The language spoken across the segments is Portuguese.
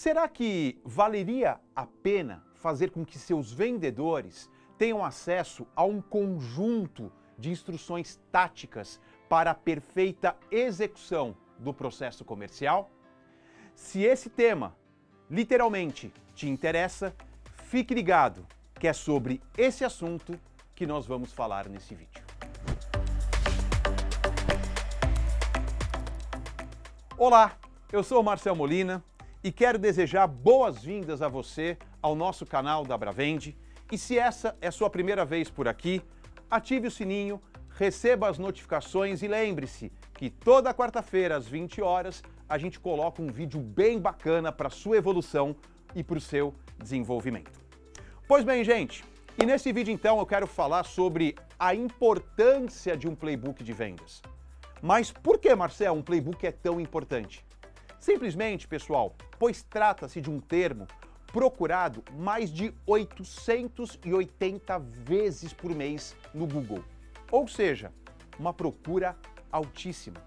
Será que valeria a pena fazer com que seus vendedores tenham acesso a um conjunto de instruções táticas para a perfeita execução do processo comercial? Se esse tema literalmente te interessa, fique ligado que é sobre esse assunto que nós vamos falar nesse vídeo. Olá, eu sou o Marcel Molina e quero desejar boas-vindas a você ao nosso canal da Bravende. E se essa é sua primeira vez por aqui, ative o sininho, receba as notificações e lembre-se que toda quarta-feira às 20 horas a gente coloca um vídeo bem bacana para sua evolução e para o seu desenvolvimento. Pois bem, gente, e nesse vídeo então eu quero falar sobre a importância de um playbook de vendas. Mas por que, Marcel, um playbook é tão importante? Simplesmente, pessoal, pois trata-se de um termo procurado mais de 880 vezes por mês no Google. Ou seja, uma procura altíssima.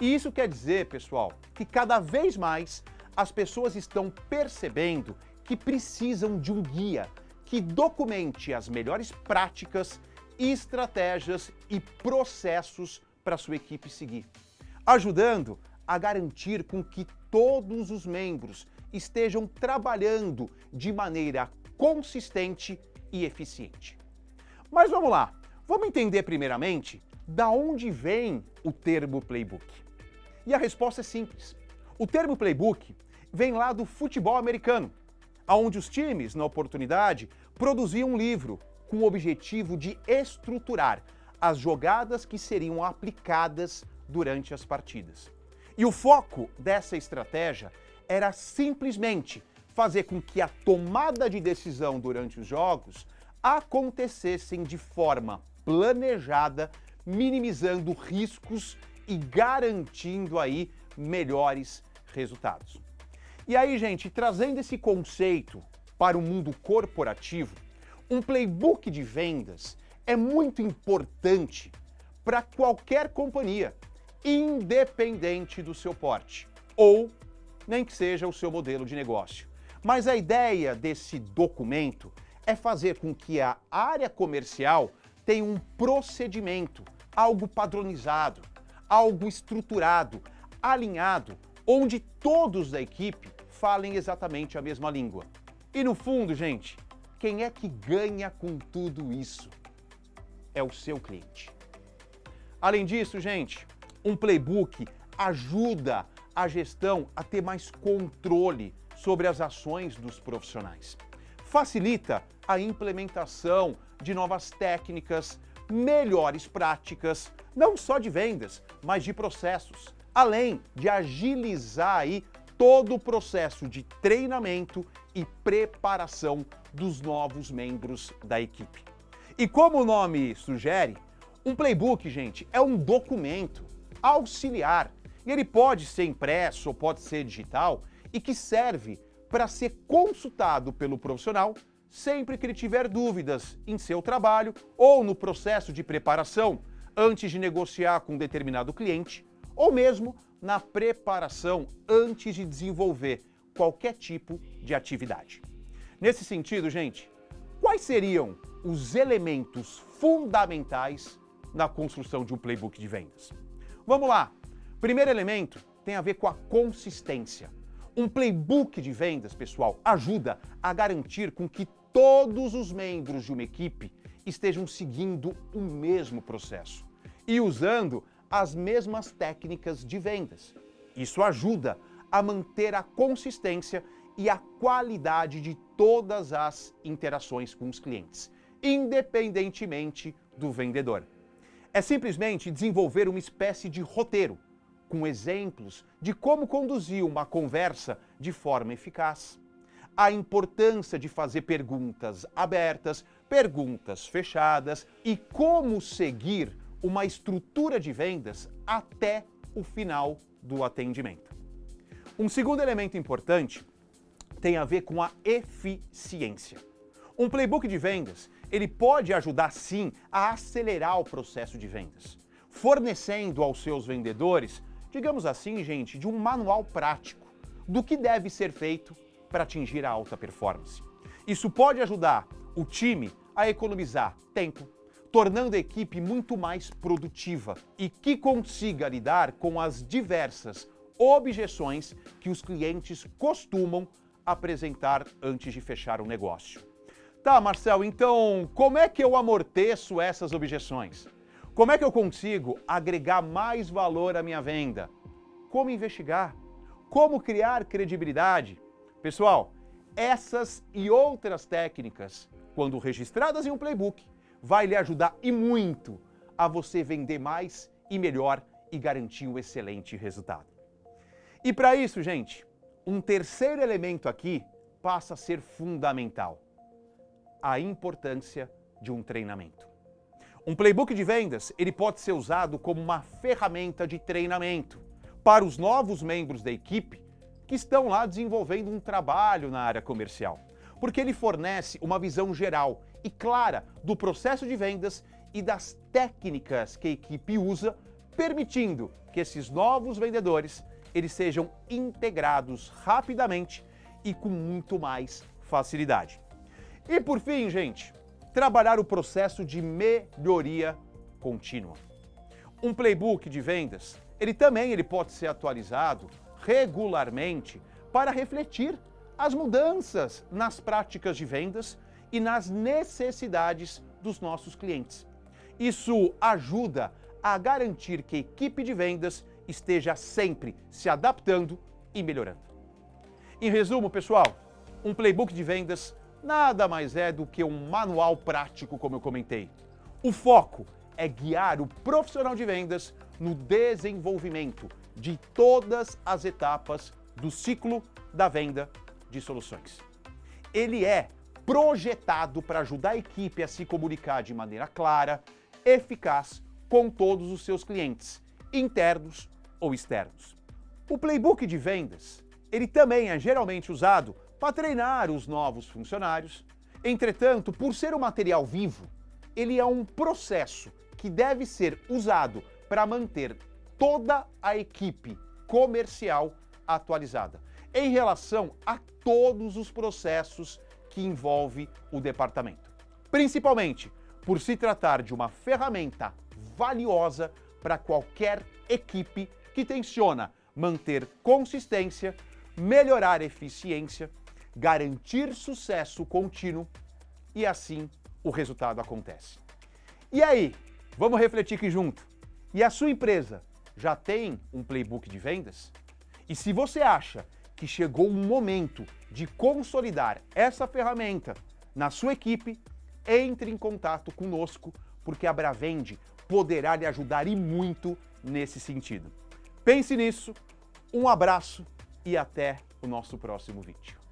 E isso quer dizer, pessoal, que cada vez mais as pessoas estão percebendo que precisam de um guia que documente as melhores práticas, estratégias e processos para sua equipe seguir, ajudando a garantir com que todos os membros estejam trabalhando de maneira consistente e eficiente. Mas vamos lá, vamos entender primeiramente da onde vem o termo playbook. E a resposta é simples. O termo playbook vem lá do futebol americano, onde os times, na oportunidade, produziam um livro com o objetivo de estruturar as jogadas que seriam aplicadas durante as partidas. E o foco dessa estratégia era simplesmente fazer com que a tomada de decisão durante os jogos acontecessem de forma planejada, minimizando riscos e garantindo aí melhores resultados. E aí, gente, trazendo esse conceito para o mundo corporativo, um playbook de vendas é muito importante para qualquer companhia, independente do seu porte, ou nem que seja o seu modelo de negócio. Mas a ideia desse documento é fazer com que a área comercial tenha um procedimento, algo padronizado, algo estruturado, alinhado, onde todos da equipe falem exatamente a mesma língua. E no fundo, gente, quem é que ganha com tudo isso? É o seu cliente. Além disso, gente, um playbook ajuda a gestão a ter mais controle sobre as ações dos profissionais. Facilita a implementação de novas técnicas, melhores práticas, não só de vendas, mas de processos, além de agilizar aí todo o processo de treinamento e preparação dos novos membros da equipe. E como o nome sugere, um playbook, gente, é um documento auxiliar. E ele pode ser impresso ou pode ser digital e que serve para ser consultado pelo profissional sempre que ele tiver dúvidas em seu trabalho ou no processo de preparação antes de negociar com um determinado cliente ou mesmo na preparação antes de desenvolver qualquer tipo de atividade. Nesse sentido, gente, quais seriam os elementos fundamentais na construção de um playbook de vendas? Vamos lá. Primeiro elemento tem a ver com a consistência. Um playbook de vendas, pessoal, ajuda a garantir com que todos os membros de uma equipe estejam seguindo o mesmo processo e usando as mesmas técnicas de vendas. Isso ajuda a manter a consistência e a qualidade de todas as interações com os clientes, independentemente do vendedor é simplesmente desenvolver uma espécie de roteiro, com exemplos de como conduzir uma conversa de forma eficaz. A importância de fazer perguntas abertas, perguntas fechadas e como seguir uma estrutura de vendas até o final do atendimento. Um segundo elemento importante tem a ver com a eficiência. Um playbook de vendas ele pode ajudar sim a acelerar o processo de vendas, fornecendo aos seus vendedores, digamos assim, gente, de um manual prático, do que deve ser feito para atingir a alta performance. Isso pode ajudar o time a economizar tempo, tornando a equipe muito mais produtiva e que consiga lidar com as diversas objeções que os clientes costumam apresentar antes de fechar o negócio. Tá, Marcel, então como é que eu amorteço essas objeções? Como é que eu consigo agregar mais valor à minha venda? Como investigar? Como criar credibilidade? Pessoal, essas e outras técnicas, quando registradas em um playbook, vai lhe ajudar e muito a você vender mais e melhor e garantir um excelente resultado. E para isso, gente, um terceiro elemento aqui passa a ser fundamental: a importância de um treinamento. Um playbook de vendas, ele pode ser usado como uma ferramenta de treinamento para os novos membros da equipe que estão lá desenvolvendo um trabalho na área comercial, porque ele fornece uma visão geral e clara do processo de vendas e das técnicas que a equipe usa, permitindo que esses novos vendedores eles sejam integrados rapidamente e com muito mais facilidade. E por fim, gente, trabalhar o processo de melhoria contínua. Um playbook de vendas, ele também ele pode ser atualizado regularmente para refletir as mudanças nas práticas de vendas e nas necessidades dos nossos clientes. Isso ajuda a garantir que a equipe de vendas esteja sempre se adaptando e melhorando. Em resumo, pessoal, um playbook de vendas nada mais é do que um manual prático, como eu comentei. O foco é guiar o profissional de vendas no desenvolvimento de todas as etapas do ciclo da venda de soluções. Ele é projetado para ajudar a equipe a se comunicar de maneira clara, eficaz com todos os seus clientes, internos ou externos. O playbook de vendas, ele também é geralmente usado para treinar os novos funcionários. Entretanto, por ser um material vivo, ele é um processo que deve ser usado para manter toda a equipe comercial atualizada em relação a todos os processos que envolve o departamento. Principalmente por se tratar de uma ferramenta valiosa para qualquer equipe que tenciona manter consistência, melhorar eficiência garantir sucesso contínuo e assim o resultado acontece. E aí, vamos refletir aqui junto. E a sua empresa já tem um playbook de vendas? E se você acha que chegou um momento de consolidar essa ferramenta na sua equipe, entre em contato conosco, porque a Bravende poderá lhe ajudar e muito nesse sentido. Pense nisso, um abraço e até o nosso próximo vídeo.